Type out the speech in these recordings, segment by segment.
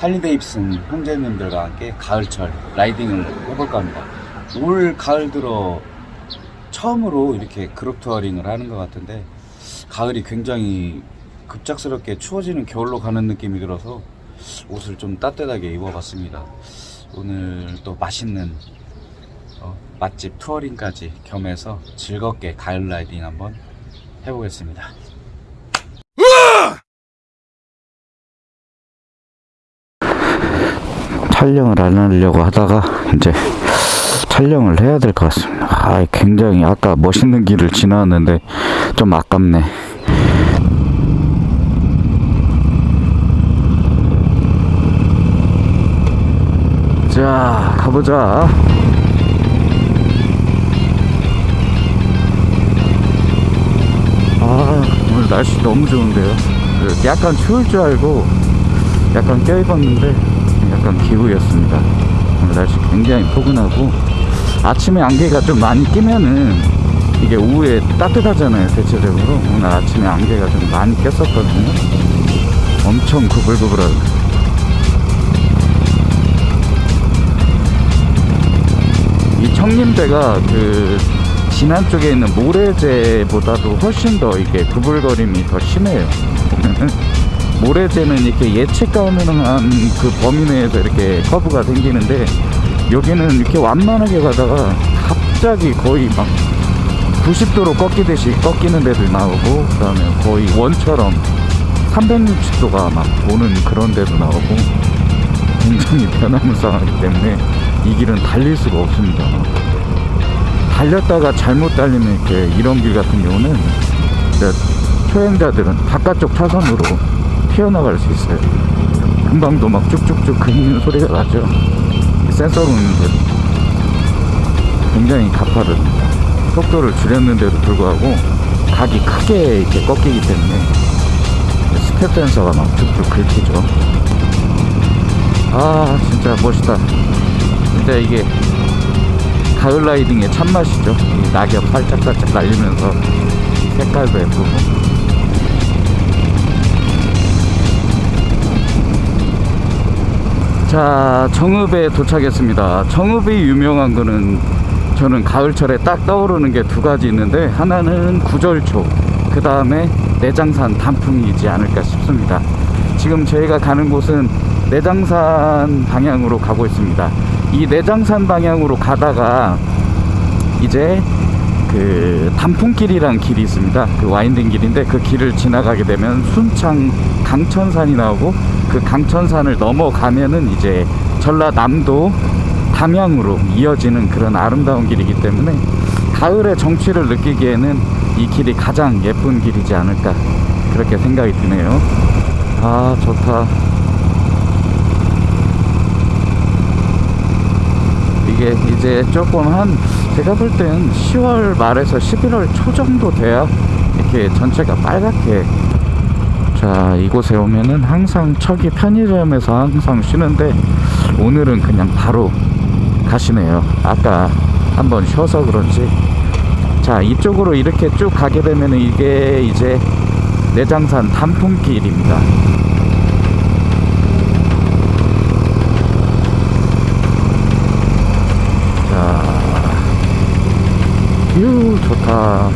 할리 데이비슨 형제님들과 함께 가을철 riding을 해볼까 합니다. 올 가을 들어 처음으로 이렇게 그룹 touring을 하는 것 같은데 가을이 굉장히 급작스럽게 추워지는 겨울로 가는 느낌이 들어서 옷을 좀 따뜻하게 입어봤습니다. 오늘 또 맛있는 어, 맛집 touring까지 겸해서 즐겁게 가을 riding 한번 해보겠습니다. 촬영을 안 하려고 하다가 이제 촬영을 해야 될 것 같습니다. 아, 굉장히 아까 멋있는 길을 지나왔는데 좀 아깝네. 자, 가보자. 아, 오늘 날씨 너무 좋은데요. 그 약간 추울 줄 알고 약간 껴입었는데 약간 기후였습니다. 오늘 날씨 굉장히 포근하고 아침에 안개가 좀 많이 끼면은 이게 오후에 따뜻하잖아요 대체적으로. 오늘 아침에 안개가 좀 많이 꼈었거든요. 엄청 구불구불하고 이 청림대가 그 진안 쪽에 있는 모래제보다도 훨씬 더 이게 구불거림이 더 심해요 모래제는 이렇게 예측 가능한 그 범위 내에서 이렇게 커브가 생기는데 여기는 이렇게 완만하게 가다가 갑자기 거의 막 90도로 꺾이듯이 꺾이는 데도 나오고 그 다음에 거의 원처럼 360도가 막 도는 그런 데도 나오고 굉장히 변화무쌍하기 때문에 이 길은 달릴 수가 없습니다. 달렸다가 잘못 달리면 이렇게 이런 길 같은 경우는 초행자들은 바깥쪽 차선으로 튀어나갈 수 있어요. 금방도 막 쭉쭉쭉 긁는 소리가 나죠. 경사로는 굉장히 가파릅니다 속도를 줄였는데도 불구하고 각이 크게 이렇게 꺾이기 때문에 스텝 센서가 막 툭툭 긁히죠. 아 진짜 멋있다. 진짜 이게 가을 riding의 참맛이죠. 이 낙엽 살짝살짝 날리면서 색깔도 예쁘고 자 정읍에 도착했습니다. 정읍이 유명한 거는 저는 가을철에 딱 떠오르는 게 두 가지 있는데 하나는 구절초 그 다음에 내장산 단풍이지 않을까 싶습니다. 지금 저희가 가는 곳은 내장산 방향으로 가고 있습니다. 이 내장산 방향으로 가다가 이제 그 단풍길이란 길이 있습니다. 그 와인딩 길인데 그 길을 지나가게 되면 순창 강천산이 나오고 그 강천산을 넘어가면은 이제 전라남도 담양으로 이어지는 그런 아름다운 길이기 때문에 가을의 정취를 느끼기에는 이 길이 가장 예쁜 길이지 않을까 그렇게 생각이 드네요. 아 좋다 이 게 이제 조금 한 제가 볼 땐 10월 말에서 11월 초 정도 돼야 이렇게 전체가 빨갛게 자 이곳에 오면은 항상 척이 편의점에서 항상 쉬는데 오늘은 그냥 바로 가시네요. 아까 한번 쉬어서 그런지. 자 이쪽으로 이렇게 쭉 가게 되면 이게 이제 내장산 단풍길입니다 자휴 좋다.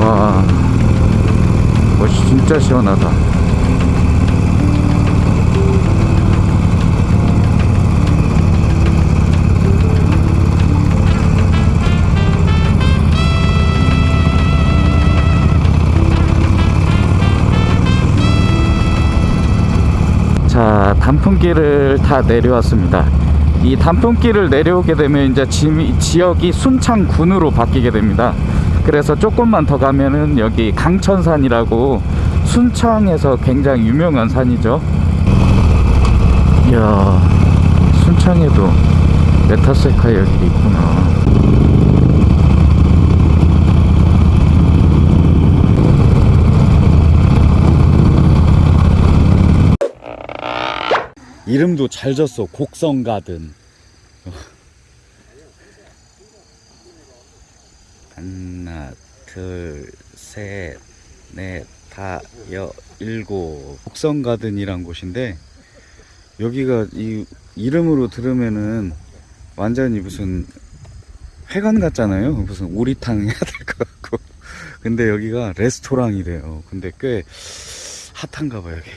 와 멋이 진짜 시원하다 단풍길을 다 내려왔습니다. 이 단풍길을 내려오게 되면 이제 지, 지역이 순창군으로 바뀌게 됩니다. 그래서 조금만 더 가면은 여기 강천산이라고 순창에서 굉장히 유명한 산이죠. 이야 순창에도 메타세카이어 길이 있구나 이름도 잘 졌어. 곡성 가든. 하나, 둘, 셋, 넷, 다, 여, 일곱. 곡성 가든이란 곳인데 여기가 이 이름으로 들으면은 완전히 무슨 회관 같잖아요. 무슨 오리탕 해야 될 것 같고. 근데 여기가 레스토랑이래요. 근데 꽤 핫한가 봐요, 여기.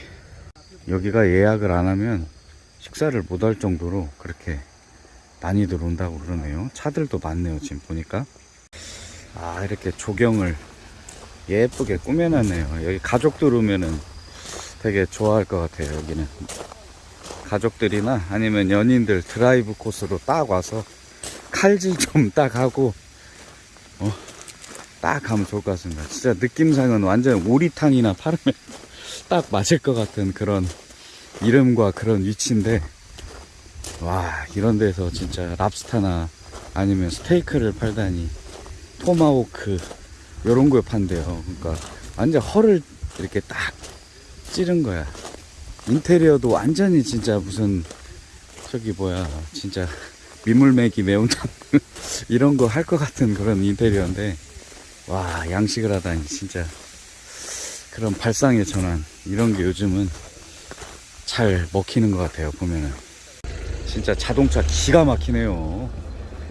여기가 예약을 안 하면 식사를 못할 정도로 그렇게 많이들 온다고 그러네요. 차들도 많네요, 지금 보니까. 아, 이렇게 조경을 예쁘게 꾸며놨네요. 여기 가족들 오면은 되게 좋아할 것 같아요, 여기는. 가족들이나 아니면 연인들 드라이브 코스로 딱 와서 칼질 좀 딱 하고, 어, 딱 가면 좋을 것 같습니다. 진짜 느낌상은 완전 오리탕이나 파르면 딱 맞을 것 같은 그런 이름과 그런 위치인데, 와, 이런 데서 진짜 랍스타나 아니면 스테이크를 팔다니, 토마호크, 요런 걸 판대요. 그러니까 완전 헐을 이렇게 딱 찌른 거야. 인테리어도 완전히 진짜 무슨, 저기 뭐야, 진짜 민물매기 매운탕 이런 거 할 것 같은 그런 인테리어인데, 와, 양식을 하다니 진짜 그런 발상의 전환, 이런 게 요즘은 잘 먹히는 것 같아요, 보면은. 진짜 자동차 기가 막히네요.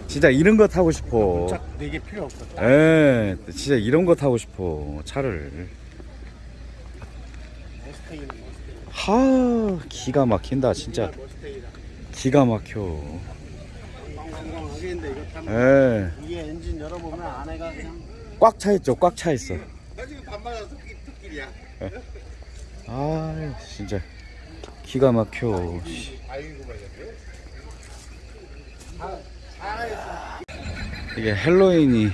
진짜 이런 거 타고 싶어. 짝 4개 필요 없거든. 에, 진짜 이런 거 타고 싶어. 차를. 하, 기가 막힌다, 진짜. 기가 막혀. 에, 위에 엔진 열어보면 안에가 꽉 차 있죠, 꽉 차 있어. 나 지금 와서 특길이야. 아, 진짜. 기가 막혀. 씨. 이게 헬로윈이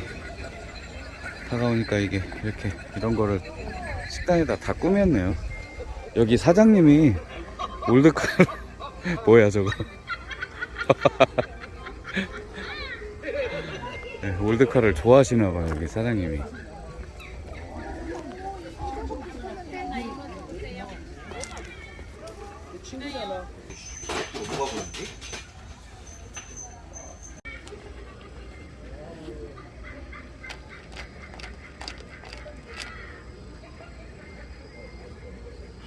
다가오니까 이게 이렇게 이런 거를 식당에다 다 꾸몄네요. 여기 사장님이 올드카 뭐야 저거? 네, 올드카를 좋아하시나 봐요 여기 사장님이.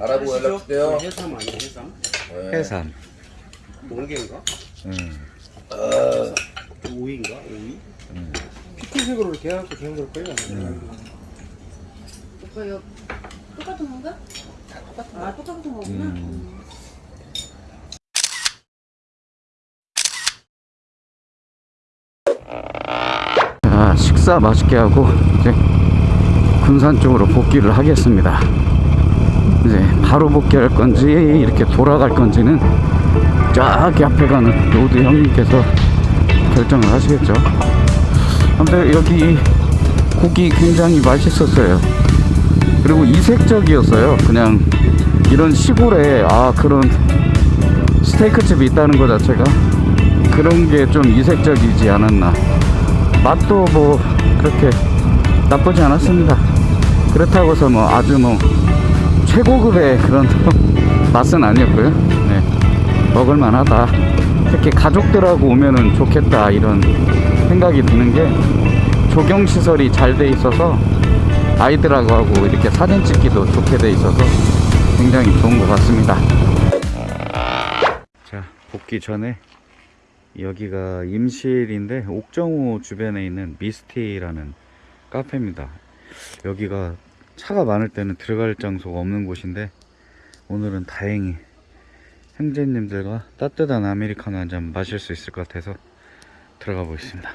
알아보고 연락주세요. 해삼 아니야 해삼? 해산. 멍게인가? 음. 오이인가? 오이? 피크색으로 이렇게 해갖고 주는 걸 거예요. 오빠요 똑같은 건가? 아 똑같은 거구나. 음. 자, 식사 맛있게 하고 이제 군산 쪽으로 복귀를 하겠습니다. 이제 바로 복귀할 건지 이렇게 돌아갈 건지는 저기 앞에 가는 road 형님께서 결정을 하시겠죠. 근데 여기 고기 굉장히 맛있었어요. 그리고 이색적이었어요. 그냥 이런 시골에 아 그런 스테이크 집이 있다는 것 자체가 그런 게 좀 이색적이지 않았나. 맛도 뭐 그렇게 나쁘지 않았습니다. 그렇다고 해서 뭐 아주 뭐 최고급의 그런 맛은 아니었고요. 네. 먹을만하다. 특히 가족들하고 오면은 좋겠다 이런 생각이 드는 게 조경 시설이 잘 돼 있어서 아이들하고 하고 이렇게 사진 찍기도 좋게 돼 있어서 굉장히 좋은 것 같습니다. 자, 복귀 전에 여기가 임실인데 옥정호 주변에 있는 미스티라는 카페입니다. 여기가 차가 많을 때는 들어갈 장소가 없는 곳인데 오늘은 다행히 형제님들과 따뜻한 아메리카노 한 잔 마실 수 있을 것 같아서 들어가 보겠습니다.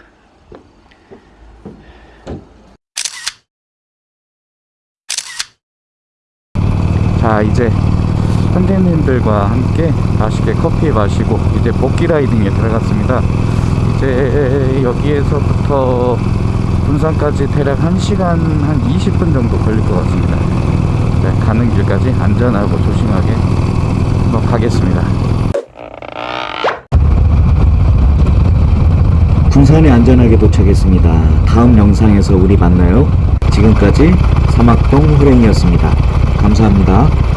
자 이제 선생님들과 함께 맛있게 커피 마시고 이제 복귀 라이딩에 들어갔습니다. 이제 여기에서부터 군산까지 대략 1시간 한 20분 정도 걸릴 것 같습니다. 네, 가는 길까지 안전하고 조심하게 한번 가겠습니다. 군산에 안전하게 도착했습니다. 다음 영상에서 우리 만나요. 지금까지 사막동 호랭이었습니다. 감사합니다.